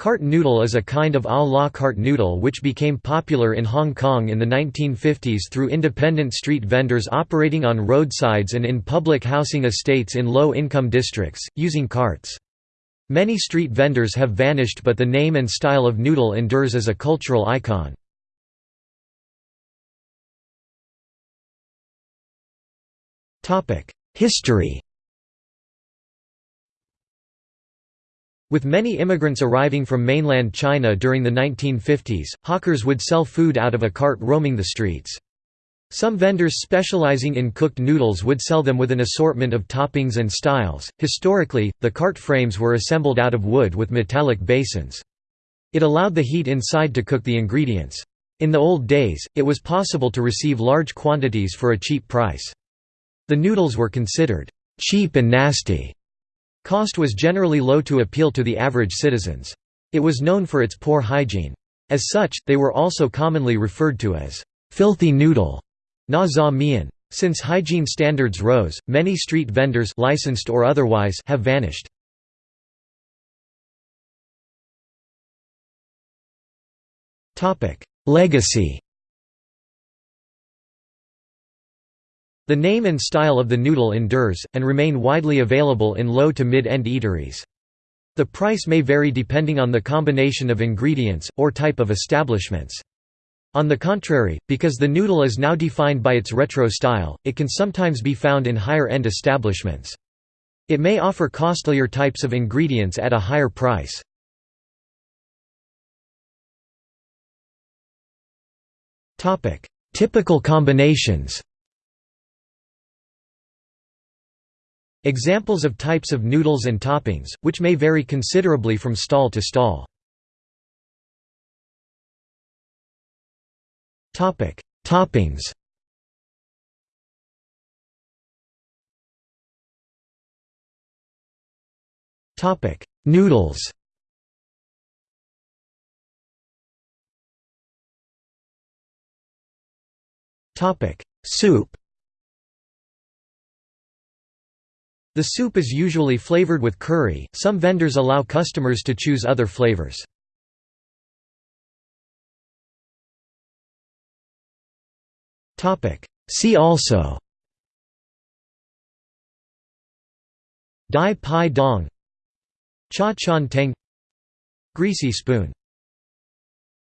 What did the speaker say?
Cart noodle is a kind of a la carte noodle which became popular in Hong Kong in the 1950s through independent street vendors operating on roadsides and in public housing estates in low-income districts, using carts. Many street vendors have vanished but the name and style of noodle endures as a cultural icon. History With many immigrants arriving from mainland China during the 1950s, hawkers would sell food out of a cart roaming the streets. Some vendors specializing in cooked noodles would sell them with an assortment of toppings and styles. Historically, the cart frames were assembled out of wood with metallic basins. It allowed the heat inside to cook the ingredients. In the old days, it was possible to receive large quantities for a cheap price. The noodles were considered cheap and nasty Cost was generally low to appeal to the average citizens. It was known for its poor hygiene. As such, they were also commonly referred to as filthy noodle na za mian. Since hygiene standards rose, many street vendors licensed or otherwise have vanished. Legacy The name and style of the noodle endures, and remain widely available in low to mid-end eateries. The price may vary depending on the combination of ingredients, or type of establishments. On the contrary, because the noodle is now defined by its retro style, it can sometimes be found in higher-end establishments. It may offer costlier types of ingredients at a higher price. Typical combinations Examples of types of noodles and toppings, which may vary considerably from stall to stall. Toppings. Topic: Noodles. Topic: Soup The soup is usually flavored with curry, some vendors allow customers to choose other flavors. See also. Dai Pai Dong. Cha Chan Teng. Greasy spoon